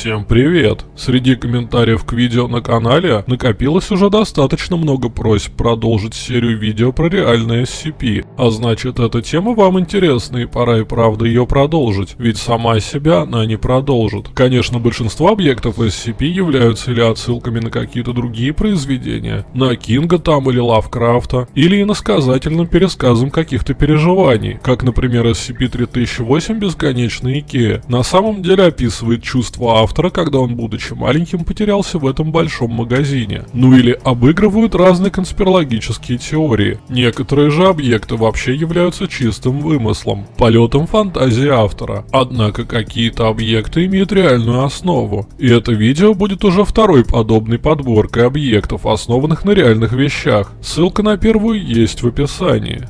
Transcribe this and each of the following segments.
Всем привет! Среди комментариев к видео на канале накопилось уже достаточно много просьб продолжить серию видео про реальные SCP, а значит эта тема вам интересна и пора и правда ее продолжить, ведь сама себя она не продолжит. Конечно, большинство объектов SCP являются или отсылками на какие-то другие произведения, на Кинга там или Лавкрафта, или иносказательным пересказом каких-то переживаний, как, например, SCP-3008 «Бесконечный Икея». На самом деле описывает чувства автора, когда он, будучи маленьким, потерялся в этом большом магазине. Ну или обыгрывают разные конспирологические теории. Некоторые же объекты вообще являются чистым вымыслом, полетом фантазии автора. Однако какие-то объекты имеют реальную основу. И это видео будет уже второй подобной подборкой объектов, основанных на реальных вещах. Ссылка на первую есть в описании.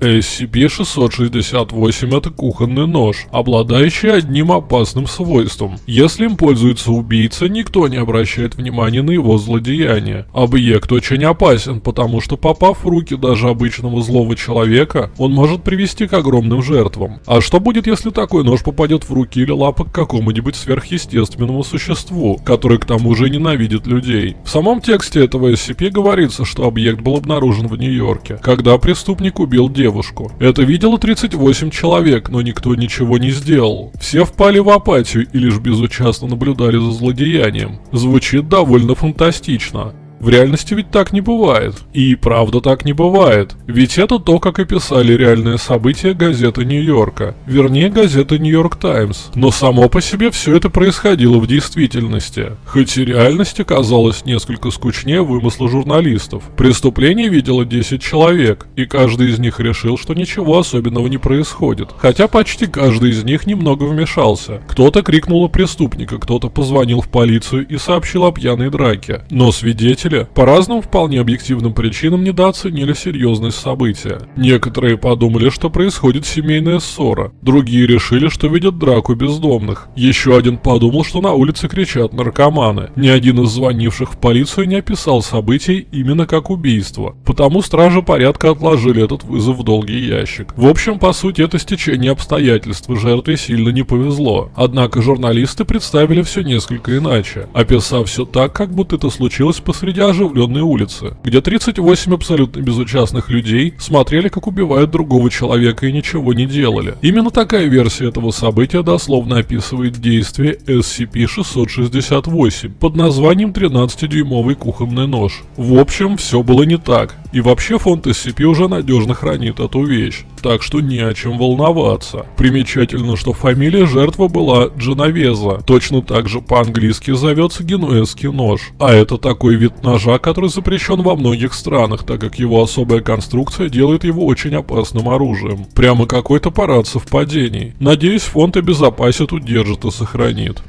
SCP-668 это кухонный нож, обладающий одним опасным свойством. Если им пользуется убийца, никто не обращает внимания на его злодеяние. Объект очень опасен, потому что попав в руки даже обычного злого человека, он может привести к огромным жертвам. А что будет, если такой нож попадет в руки или лапы к какому-нибудь сверхъестественному существу, который к тому же ненавидит людей? В самом тексте этого SCP говорится, что объект был обнаружен в Нью-Йорке, когда преступник убил девушку девушку. Это видело 38 человек, но никто ничего не сделал. Все впали в апатию и лишь безучастно наблюдали за злодеянием. Звучит довольно фантастично. В реальности ведь так не бывает. И правда так не бывает. Ведь это то, как описали реальные события газеты Нью-Йорка. Вернее, газеты Нью-Йорк Таймс. Но само по себе все это происходило в действительности. Хоть и реальность оказалась несколько скучнее вымысла журналистов. Преступление видело 10 человек, и каждый из них решил, что ничего особенного не происходит. Хотя почти каждый из них немного вмешался. Кто-то крикнул о преступника, кто-то позвонил в полицию и сообщил о пьяной драке. Но свидетели Зрители по разным вполне объективным причинам недооценили серьезность события. Некоторые подумали, что происходит семейная ссора, другие решили, что видят драку бездомных. Еще один подумал, что на улице кричат наркоманы. Ни один из звонивших в полицию не описал событий именно как убийство, потому стражи порядка отложили этот вызов в долгий ящик. В общем, по сути, это стечение обстоятельств, жертве сильно не повезло. Однако журналисты представили все несколько иначе, описав все так, как будто это случилось посреди посреди оживленной улицы, где 38 абсолютно безучастных людей смотрели, как убивают другого человека и ничего не делали. Именно такая версия этого события дословно описывает действие SCP-668 под названием 13-дюймовый кухонный нож. В общем, все было не так. И вообще фонд SCP уже надежно хранит эту вещь, так что не о чем волноваться. Примечательно, что фамилия жертвы была Дженовеза, точно так же по-английски зовется генуэзский нож. А это такой вид ножа, который запрещен во многих странах, так как его особая конструкция делает его очень опасным оружием. Прямо какой-то парад совпадений. Надеюсь, фонд обезопасит, удержит и сохранит.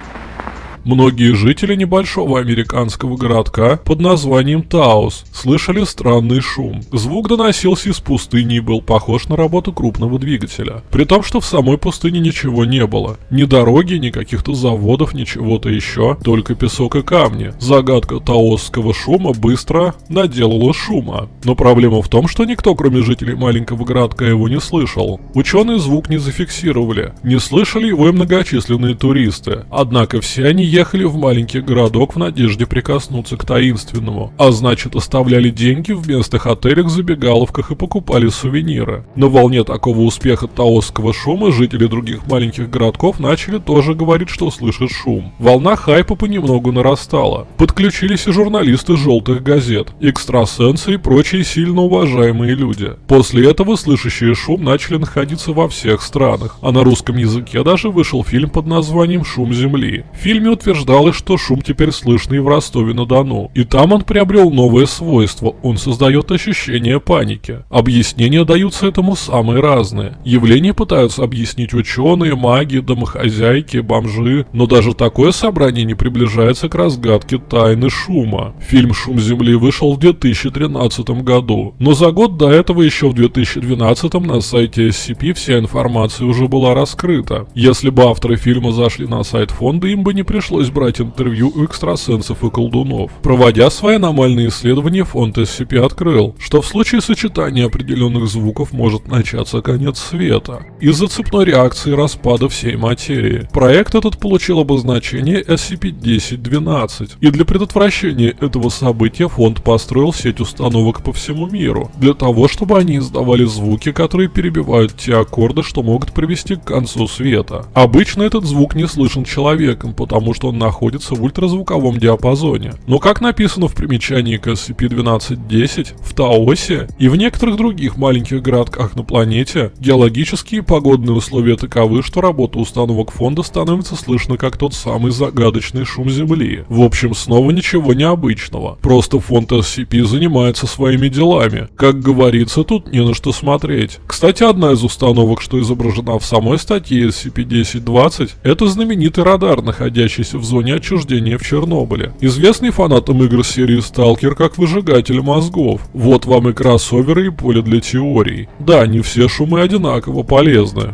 Многие жители небольшого американского городка под названием Таус слышали странный шум. Звук доносился из пустыни и был похож на работу крупного двигателя. При том, что в самой пустыне ничего не было. Ни дороги, ни каких-то заводов, ни чего-то еще, только песок и камни. Загадка таосского шума быстро наделала шума. Но проблема в том, что никто, кроме жителей маленького городка, его не слышал. Ученые звук не зафиксировали. Не слышали его и многочисленные туристы. Однако все они ехали в маленький городок в надежде прикоснуться к таинственному, а значит оставляли деньги в местных отелях, забегаловках и покупали сувениры. На волне такого успеха таосского шума жители других маленьких городков начали тоже говорить, что слышат шум. Волна хайпа понемногу нарастала. Подключились и журналисты желтых газет, экстрасенсы и прочие сильно уважаемые люди. После этого слышащие шум начали находиться во всех странах, а на русском языке даже вышел фильм под названием «Шум Земли». В фильме утверждалось, что шум теперь слышный в Ростове-на-Дону. И там он приобрел новое свойство, он создает ощущение паники. Объяснения даются этому самые разные. Явления пытаются объяснить ученые, маги, домохозяйки, бомжи, но даже такое собрание не приближается к разгадке тайны шума. Фильм «Шум Земли» вышел в 2013 году, но за год до этого еще в 2012 на сайте SCP вся информация уже была раскрыта. Если бы авторы фильма зашли на сайт фонда, им бы не пришлось пришлось брать интервью у экстрасенсов и колдунов. Проводя свои аномальные исследования, фонд SCP открыл, что в случае сочетания определенных звуков может начаться конец света из-за цепной реакции распада всей материи. Проект этот получил обозначение SCP-1012, и для предотвращения этого события фонд построил сеть установок по всему миру, для того, чтобы они издавали звуки, которые перебивают те аккорды, что могут привести к концу света. Обычно этот звук не слышен человеком, потому что он находится в ультразвуковом диапазоне. Но как написано в примечании к SCP-1210, в Таосе и в некоторых других маленьких городках на планете, геологические и погодные условия таковы, что работа установок фонда становится слышно как тот самый загадочный шум Земли. В общем, снова ничего необычного. Просто фонд SCP занимается своими делами. Как говорится, тут не на что смотреть. Кстати, одна из установок, что изображена в самой статье SCP-1020, это знаменитый радар, находящийся в зоне отчуждения в Чернобыле. Известный фанатам игр серии Stalker как выжигатель мозгов. Вот вам и кроссоверы и поле для теорий. Да, не все шумы одинаково полезны.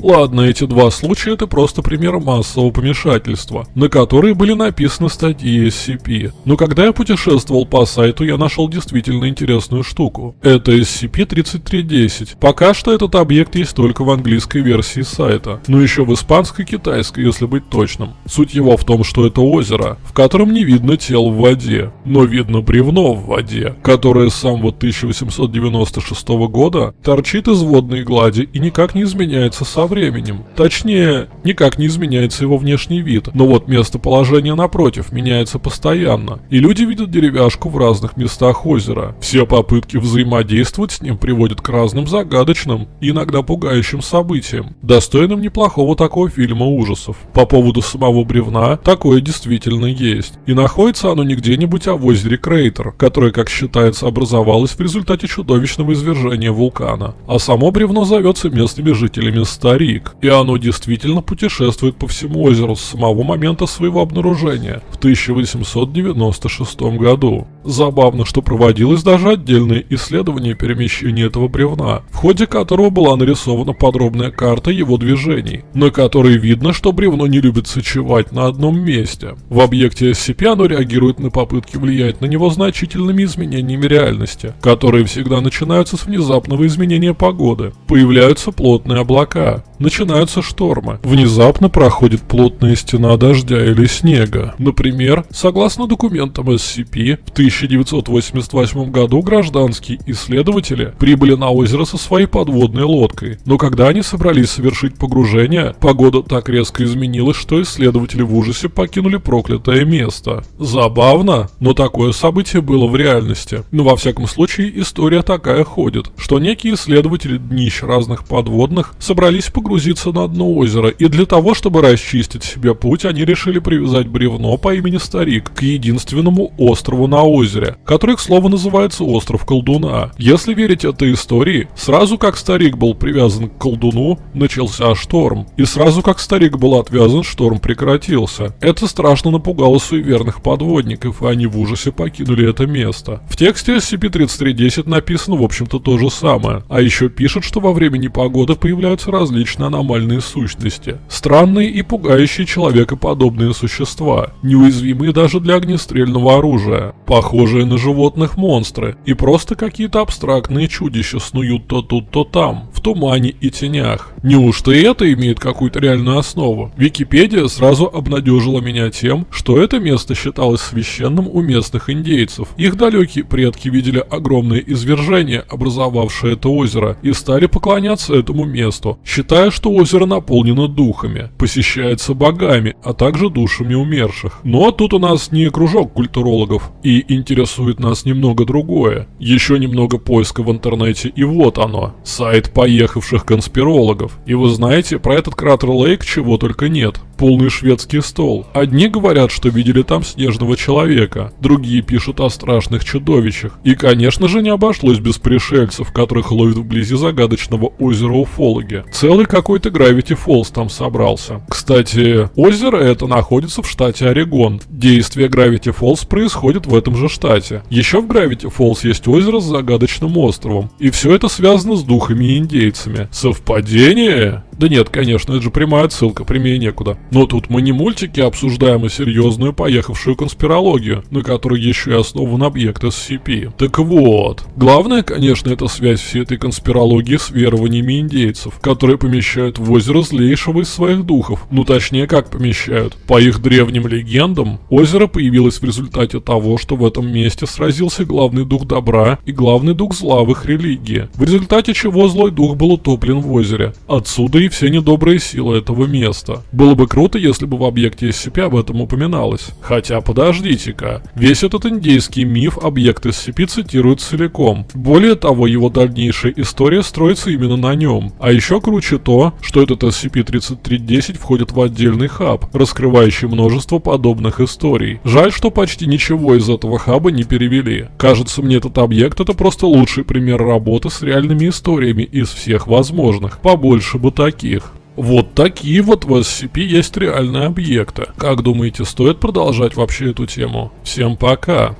Ладно, эти два случая это просто пример массового помешательства, на которые были написаны статьи SCP. Но когда я путешествовал по сайту, я нашел действительно интересную штуку. Это SCP-3310. Пока что этот объект есть только в английской версии сайта, но еще в испанской и китайской, если быть точным. Суть его в том, что это озеро, в котором не видно тел в воде, но видно бревно в воде, которое с самого 1896 года торчит из водной глади и никак не изменяется временем. Точнее, никак не изменяется его внешний вид, но вот местоположение напротив меняется постоянно, и люди видят деревяшку в разных местах озера. Все попытки взаимодействовать с ним приводят к разным загадочным и иногда пугающим событиям, достойным неплохого такого фильма ужасов. По поводу самого бревна, такое действительно есть. И находится оно не где-нибудь, а в озере Крейтер, которое, как считается, образовалось в результате чудовищного извержения вулкана. А само бревно зовется местными жителями Стари Крик, и оно действительно путешествует по всему озеру с самого момента своего обнаружения в 1896 году. Забавно, что проводилось даже отдельное исследование перемещения этого бревна, в ходе которого была нарисована подробная карта его движений, на которой видно, что бревно не любит сочевать на одном месте. В объекте SCP оно реагирует на попытки влиять на него значительными изменениями реальности, которые всегда начинаются с внезапного изменения погоды. Появляются плотные облака, начинаются штормы. Внезапно проходит плотная стена дождя или снега. Например, согласно документам SCP, в 1988 году гражданские исследователи прибыли на озеро со своей подводной лодкой. Но когда они собрались совершить погружение, погода так резко изменилась, что исследователи в ужасе покинули проклятое место. Забавно, но такое событие было в реальности. Но во всяком случае история такая ходит, что некие исследователи днищ разных подводных собрались погружаться погрузиться на дно озера, и для того, чтобы расчистить себе путь, они решили привязать бревно по имени Старик к единственному острову на озере, который, к слову, называется Остров Колдуна. Если верить этой истории, сразу как Старик был привязан к колдуну, начался шторм, и сразу как Старик был отвязан, шторм прекратился. Это страшно напугало суеверных подводников, и они в ужасе покинули это место. В тексте SCP-3310 написано, в общем-то, то же самое, а еще пишут, что во время непогоды появляются различные достаточно аномальные сущности. Странные и пугающие человекоподобные существа, неуязвимые даже для огнестрельного оружия, похожие на животных монстры, и просто какие-то абстрактные чудища снуют то тут, то там, тумане и тенях. Неужто и это имеет какую-то реальную основу? Википедия сразу обнадежила меня тем, что это место считалось священным у местных индейцев. Их далекие предки видели огромное извержение, образовавшее это озеро, и стали поклоняться этому месту, считая что озеро наполнено духами, посещается богами, а также душами умерших. Но тут у нас не кружок культурологов, и интересует нас немного другое. Еще немного поиска в интернете, и вот оно. Сайт поехавших конспирологов. И вы знаете, про этот кратер Лейк чего только нет полный шведский стол. Одни говорят, что видели там снежного человека, другие пишут о страшных чудовищах. И, конечно же, не обошлось без пришельцев, которых ловят вблизи загадочного озера Уфологи. Целый какой-то Gravity Falls там собрался. Кстати, озеро это находится в штате Орегон. Действие Gravity Falls происходит в этом же штате. Еще в Gravity Falls есть озеро с загадочным островом. И все это связано с духами и индейцами. Совпадение? Да нет, конечно, это же прямая отсылка, прямее некуда. Но тут мы не мультики обсуждаем, а серьезную поехавшую конспирологию, на которой еще и основан объект SCP. Так вот, главное, конечно, это связь всей этой конспирологии с верованиями индейцев, которые помещают в озеро злейшего из своих духов. Ну точнее, как помещают. По их древним легендам, озеро появилось в результате того, что в этом месте сразился главный дух добра и главный дух зла в их религии, в результате чего злой дух был утоплен в озере. Отсюда и все недобрые силы этого места. Было бы круто, если бы в объекте SCP об этом упоминалось. Хотя подождите-ка, весь этот индейский миф объект SCP цитирует целиком. Более того, его дальнейшая история строится именно на нем. А еще круче то, что этот SCP-3310 входит в отдельный хаб, раскрывающий множество подобных историй. Жаль, что почти ничего из этого хаба не перевели. Кажется мне этот объект это просто лучший пример работы с реальными историями из всех возможных. Побольше бы таких. Вот такие вот в SCP есть реальные объекты. Как думаете, стоит продолжать вообще эту тему? Всем пока!